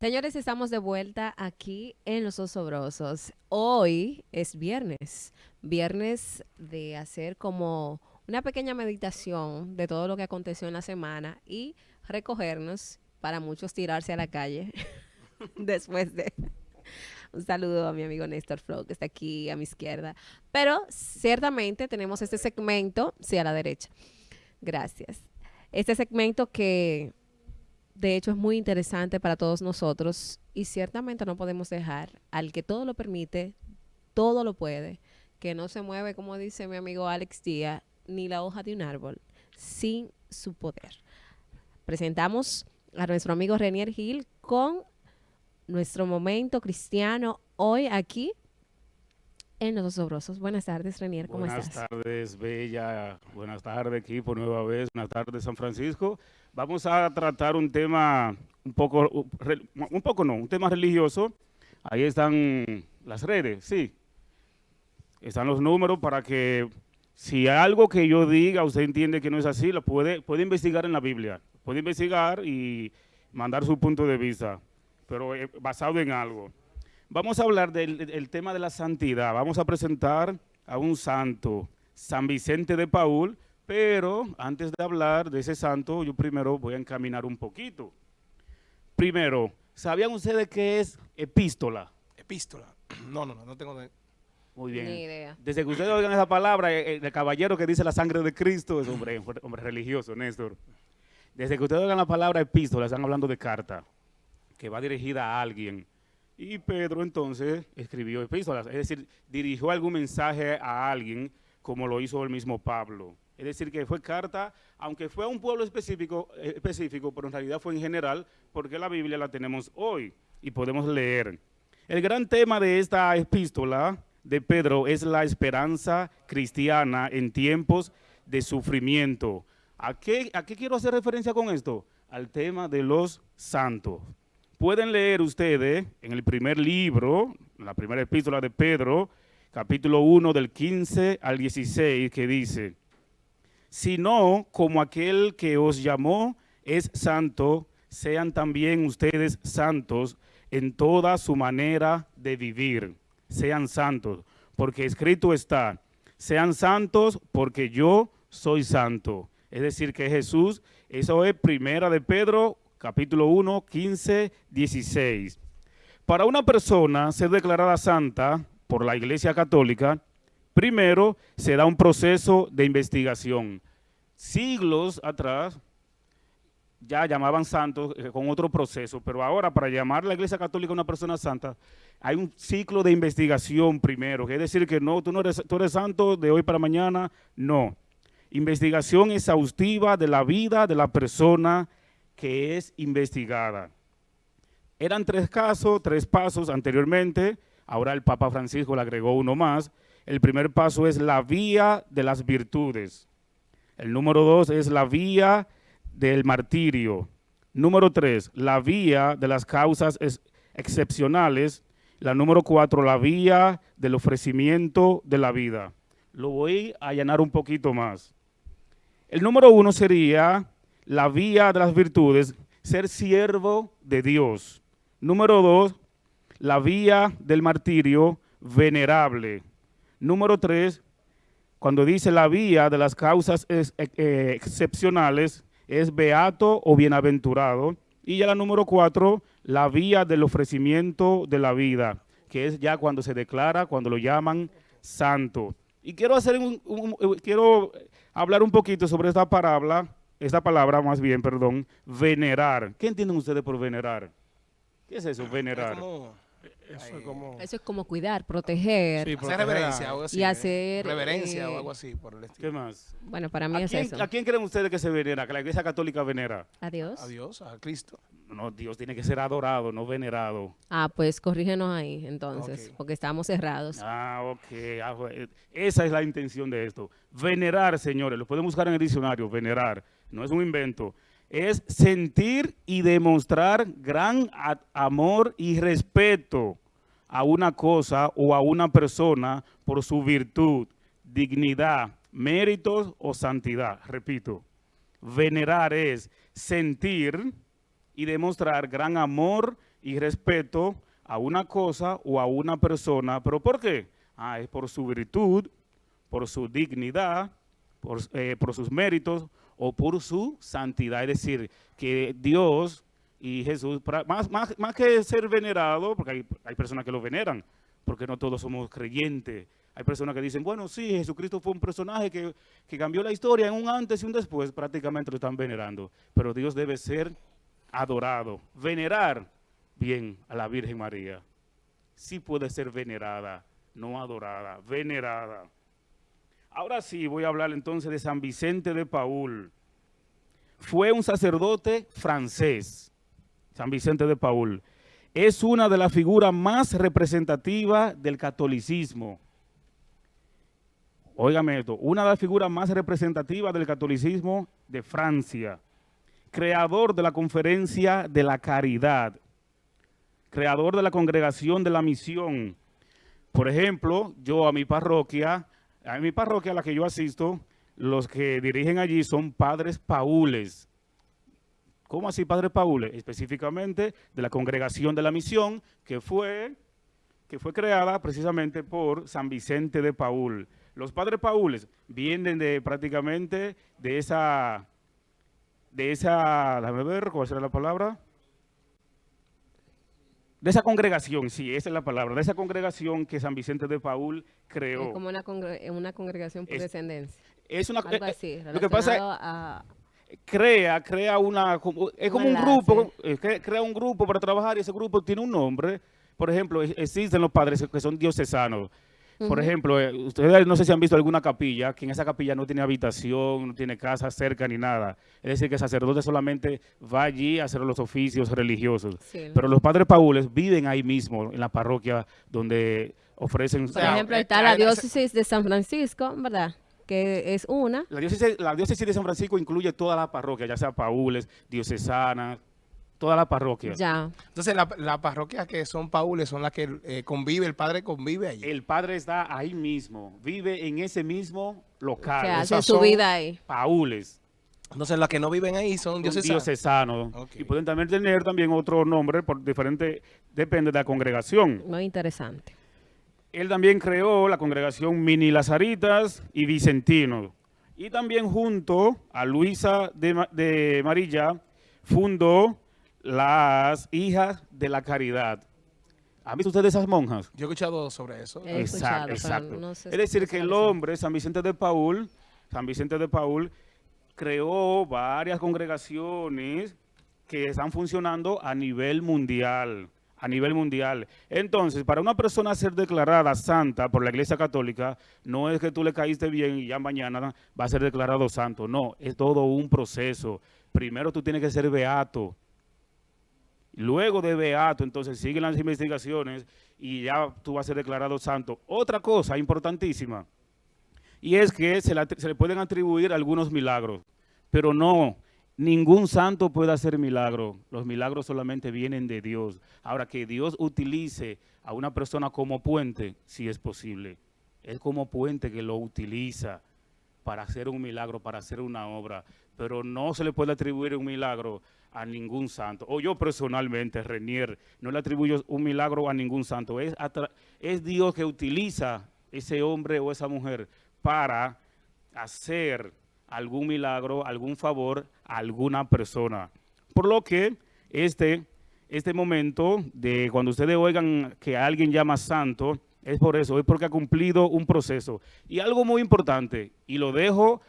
Señores, estamos de vuelta aquí en Los Osobrosos. Hoy es viernes, viernes de hacer como una pequeña meditación de todo lo que aconteció en la semana y recogernos para muchos tirarse a la calle después de... Un saludo a mi amigo Néstor Flow, que está aquí a mi izquierda. Pero ciertamente tenemos este segmento, sí, a la derecha. Gracias. Este segmento que de hecho es muy interesante para todos nosotros y ciertamente no podemos dejar al que todo lo permite, todo lo puede, que no se mueve, como dice mi amigo Alex Díaz, ni la hoja de un árbol, sin su poder. Presentamos a nuestro amigo Renier Gil con nuestro momento cristiano hoy aquí en Los Sobrosos. Buenas tardes, Renier, ¿cómo estás? Buenas tardes, Bella. Buenas tardes, equipo, nueva vez. Buenas tardes, San Francisco. Vamos a tratar un tema un poco, un poco no, un tema religioso. Ahí están las redes, sí. Están los números para que si hay algo que yo diga, usted entiende que no es así, lo puede, puede investigar en la Biblia. Puede investigar y mandar su punto de vista, pero eh, basado en algo. Vamos a hablar del tema de la santidad. Vamos a presentar a un santo, San Vicente de Paul, pero antes de hablar de ese santo, yo primero voy a encaminar un poquito. Primero, ¿sabían ustedes qué es epístola? Epístola. No, no, no, no tengo Muy bien. Ni idea. Desde que ustedes oigan esa palabra, eh, eh, el, caballero que dice la sangre de Cristo es hombre, hombre religioso, Néstor. Desde que ustedes oigan la palabra epístola, están hablando de carta, que va dirigida a alguien. Y Pedro entonces escribió epístolas, es decir, dirigió algún mensaje a alguien, como lo hizo el mismo Pablo. Es decir, que fue carta, aunque fue a un pueblo específico, eh, específico, pero en realidad fue en general, porque la Biblia la tenemos hoy y podemos leer. El gran tema de esta epístola de Pedro es la esperanza cristiana en tiempos de sufrimiento. ¿A qué, ¿A qué quiero hacer referencia con esto? Al tema de los santos. Pueden leer ustedes en el primer libro, la primera epístola de Pedro, capítulo 1 del 15 al 16, que dice sino como aquel que os llamó es santo, sean también ustedes santos en toda su manera de vivir. Sean santos, porque escrito está, sean santos porque yo soy santo. Es decir, que Jesús, eso es primera de Pedro, capítulo 1, 15, 16. Para una persona ser declarada santa por la Iglesia Católica, primero se da un proceso de investigación. Siglos atrás ya llamaban santos eh, con otro proceso, pero ahora para llamar a la Iglesia Católica una persona santa, hay un ciclo de investigación primero, es decir que no, tú no eres, tú eres santo de hoy para mañana, no. Investigación exhaustiva de la vida de la persona que es investigada. Eran tres casos, tres pasos anteriormente, ahora el Papa Francisco le agregó uno más. El primer paso es la vía de las virtudes. El número dos es la vía del martirio. Número tres, la vía de las causas excepcionales. La número cuatro, la vía del ofrecimiento de la vida. Lo voy a allanar un poquito más. El número uno sería la vía de las virtudes, ser siervo de Dios. Número dos, la vía del martirio, venerable. Número tres, cuando dice la vía de las causas eh, eh, excepcionales, es beato o bienaventurado. Y ya la número cuatro, la vía del ofrecimiento de la vida, que es ya cuando se declara, cuando lo llaman santo. Y quiero hacer un, quiero hablar un poquito sobre esta palabra, esta palabra más bien, perdón, venerar. ¿Qué entienden ustedes por venerar? ¿Qué es eso, venerar? Eso es, como... eso es como cuidar, proteger. hacer reverencia o algo así. Y hacer... Reverencia o eh, algo así por el estilo. ¿Qué más? Bueno, para mí es eso. ¿A quién creen ustedes que se venera? Que la iglesia católica venera. A Dios. A Dios, a Cristo. No, Dios tiene que ser adorado, no venerado. Ah, pues corrígenos ahí entonces, porque estamos cerrados. Ah, ok. Ah, esa es la intención de esto. Venerar, señores, lo pueden buscar en el diccionario, venerar. No es un invento es sentir y demostrar gran amor y respeto a una cosa o a una persona por su virtud, dignidad, méritos o santidad. Repito, venerar es sentir y demostrar gran amor y respeto a una cosa o a una persona. ¿Pero por qué? Ah, es por su virtud, por su dignidad, por, eh, por sus méritos o por su santidad. Es decir, que Dios y Jesús, más, más, más que ser venerado, porque hay, hay, personas que lo veneran, porque no todos somos creyentes. Hay personas que dicen, bueno, sí, Jesucristo fue un personaje que, que cambió la historia en un antes y un después, prácticamente lo están venerando. Pero Dios debe ser adorado. Venerar, bien, a la Virgen María. Sí puede ser venerada, no adorada, venerada. Ahora sí, voy a hablar entonces de San Vicente de Paul. Fue un sacerdote francés, San Vicente de Paul. Es una de las figuras más representativas del catolicismo. Óigame esto, una de las figuras más representativas del catolicismo de Francia. Creador de la Conferencia de la Caridad. Creador de la Congregación de la Misión. Por ejemplo, yo a mi parroquia en mi parroquia a la que yo asisto, los que dirigen allí son padres paules. ¿Cómo así padres paules? Específicamente de la congregación de la misión que fue, que fue creada precisamente por San Vicente de Paul. Los padres paules vienen de prácticamente de esa, de esa, déjame ver, ¿cuál será la palabra? De esa congregación, sí, esa es la palabra, de esa congregación que San Vicente de Paul creó. Es como una, una congregación por descendencia. Es una, Algo eh, así, lo que pasa crea, crea una, es como un grupo, eh, crea un grupo para trabajar y ese grupo tiene un nombre. Por ejemplo, existen los padres que son diocesanos, por ejemplo, eh, ustedes no sé si han visto alguna capilla, que en esa capilla no tiene habitación, no tiene casa cerca ni nada. Es decir, que el sacerdote solamente va allí a hacer los oficios religiosos. Pero los padres paules viven ahí mismo, en la parroquia, donde ofrecen... Por ejemplo, está la diócesis de San Francisco, ¿verdad? que es una. La diócesis, la diócesis de San Francisco incluye toda la parroquia, ya sea paules, diocesanas, toda la parroquia. Ya. Entonces, las parroquias que son paules son las que eh, convive, el padre convive allí. El padre está ahí mismo, vive en ese mismo local. Que hace su vida ahí. Paules. Entonces, las que no viven ahí son diocesanos. diocesanos. Y pueden también tener también otro nombre por diferente, depende de la congregación. Muy interesante. Él también creó la congregación Mini Lazaritas y Vicentino. Y también junto a Luisa de, de Marilla fundó las hijas de la caridad. ¿Han visto ustedes esas monjas? Yo he escuchado sobre eso. exacto, exacto. es decir, que el hombre, San Vicente de Paul, San Vicente de Paul, creó varias congregaciones que están funcionando a nivel mundial, a nivel mundial. Entonces, para una persona ser declarada santa por la Iglesia Católica, no es que tú le caíste bien y ya mañana va a ser declarado santo. No, es todo un proceso. Primero tú tienes que ser beato, Luego de beato, entonces siguen las investigaciones y ya tú vas a ser declarado santo. Otra cosa importantísima, y es que se, le pueden atribuir algunos milagros, pero no, ningún santo puede hacer milagro. Los milagros solamente vienen de Dios. Ahora, que Dios utilice a una persona como puente, si es posible. Es como puente que lo utiliza para hacer un milagro, para hacer una obra, pero no se le puede atribuir un milagro a ningún santo. O yo personalmente, Renier, no le atribuyo un milagro a ningún santo. Es, Dios que utiliza ese hombre o esa mujer para hacer algún milagro, algún favor a alguna persona. Por lo que este, este momento de cuando ustedes oigan que alguien llama santo, es por eso, es porque ha cumplido un proceso. Y algo muy importante, y lo dejo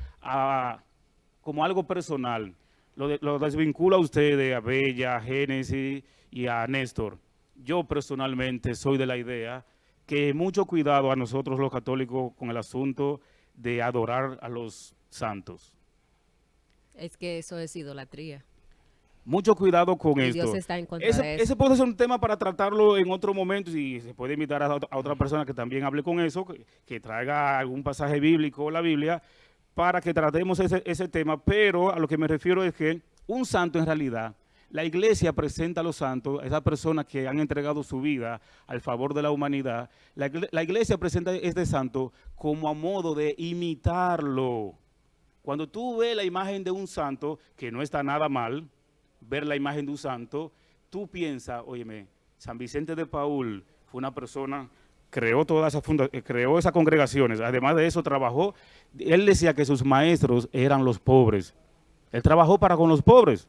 como algo personal, lo, desvinculo a ustedes, a Bella, a Génesis y a Néstor. Yo personalmente soy de la idea que mucho cuidado a nosotros los católicos con el asunto de adorar a los santos. Es que eso es idolatría. Mucho cuidado con esto. Dios está en contra ese, de eso. ese, puede ser un tema para tratarlo en otro momento y se puede invitar a, otra persona que también hable con eso, que, que traiga algún pasaje bíblico o la Biblia, para que tratemos ese, tema, pero a lo que me refiero es que un santo en realidad La iglesia presenta a los santos, a esas personas que han entregado su vida al favor de la humanidad. La, iglesia presenta a este santo como a modo de imitarlo. Cuando tú ves la imagen de un santo, que no está nada mal, ver la imagen de un santo, tú piensas, óyeme, San Vicente de Paul fue una persona creó todas esas eh, creó esas congregaciones, además de eso trabajó, él decía que sus maestros eran los pobres, él trabajó para con los pobres,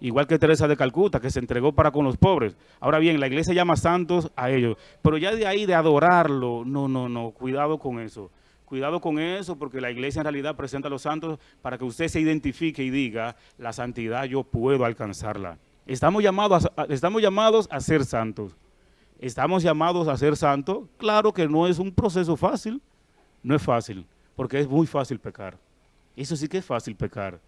igual que Teresa de Calcuta, que se entregó para con los pobres. Ahora bien, la iglesia llama santos a ellos, pero ya de ahí de adorarlo, no, no, no, cuidado con eso. Cuidado con eso porque la iglesia en realidad presenta a los santos para que usted se identifique y diga, la santidad yo puedo alcanzarla. Estamos llamados estamos llamados a ser santos. Estamos llamados a ser santos. Claro que no es un proceso fácil. No es fácil, porque es muy fácil pecar. Eso sí que es fácil pecar.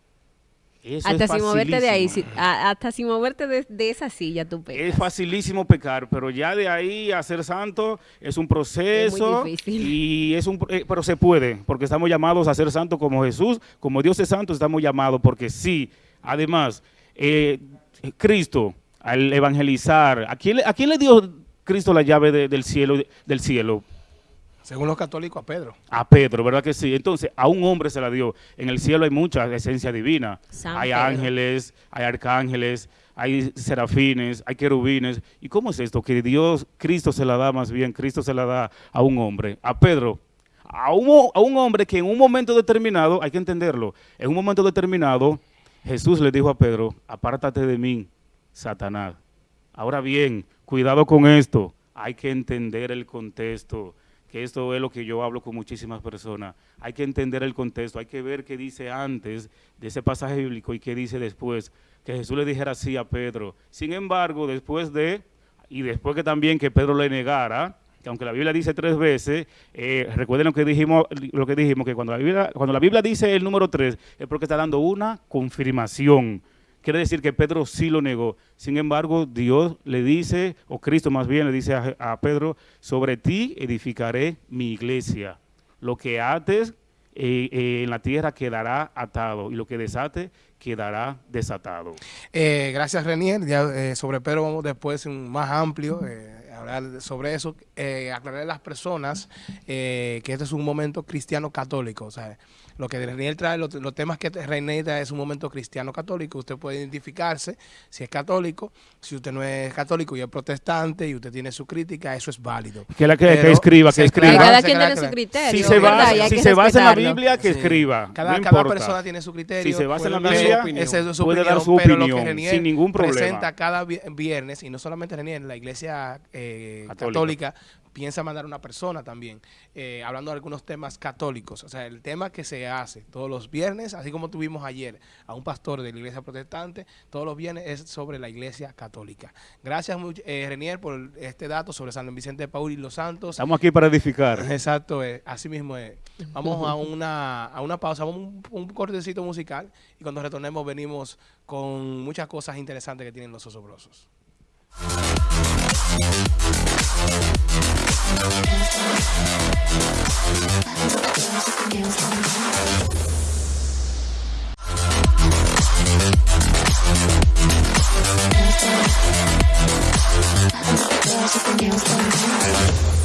hasta sin moverte de ahí, hasta sin moverte de, esa silla tú pecas. Es facilísimo pecar, pero ya de ahí a ser santo es un proceso y es un eh, pero se puede, porque estamos llamados a ser santos como Jesús, como Dios es santo, estamos llamados porque sí. Además, eh, Cristo al evangelizar, ¿a quién, ¿a quién le dio Cristo la llave del cielo del cielo? Según los católicos, a Pedro. A Pedro, ¿verdad que sí? Entonces, a un hombre se la dio. En el cielo hay mucha esencia divina. hay ángeles, hay arcángeles, hay serafines, hay querubines. ¿Y cómo es esto? Que Dios, Cristo se la da más bien, Cristo se la da a un hombre. A Pedro, a un, a un hombre que en un momento determinado, hay que entenderlo, en un momento determinado, Jesús le dijo a Pedro, apártate de mí, Satanás. Ahora bien, cuidado con esto, hay que entender el contexto, que esto es lo que yo hablo con muchísimas personas. Hay que entender el contexto, hay que ver qué dice antes de ese pasaje bíblico y qué dice después. Que Jesús le dijera así a Pedro. Sin embargo, después de, y después que también que Pedro le negara, que aunque la Biblia dice tres veces, eh, recuerden lo que dijimos, lo que dijimos, que cuando la Biblia, cuando la Biblia dice el número tres, es porque está dando una confirmación. Quiere decir que Pedro sí lo negó. Sin embargo, Dios le dice, o Cristo más bien le dice a, Pedro, sobre ti edificaré mi iglesia. Lo que ates eh, eh, en la tierra quedará atado y lo que desate quedará desatado. gracias, Renier. Ya, sobre Pedro vamos después un más amplio hablar sobre eso, eh, aclarar a las personas eh, que este es un momento cristiano católico. O sea, lo que Reinier trae, los, temas que Reinier trae es un momento cristiano católico. Usted puede identificarse si es católico, si usted no es católico y es protestante y usted tiene su crítica, eso es válido. Que la que, escriba, que escriba. Cada quien tiene su criterio. Si se, basa, si se basa en la Biblia, que escriba. Cada, cada persona tiene su criterio. Si se basa en la Biblia, puede dar su opinión, sin ningún problema. presenta cada viernes, y no solamente Reinier, la iglesia eh, católica piensa mandar una persona también, eh, hablando de algunos temas católicos. O sea, el tema que se hace todos los viernes, así como tuvimos ayer a un pastor de la iglesia protestante, todos los viernes es sobre la iglesia católica. Gracias, eh, Renier, por este dato sobre San Vicente de Paul y los Santos. Estamos aquí para edificar. Exacto, eh, así mismo es. Vamos a una, a una pausa, un, un cortecito musical y cuando retornemos venimos con muchas cosas interesantes que tienen los osobrosos. Just a girl,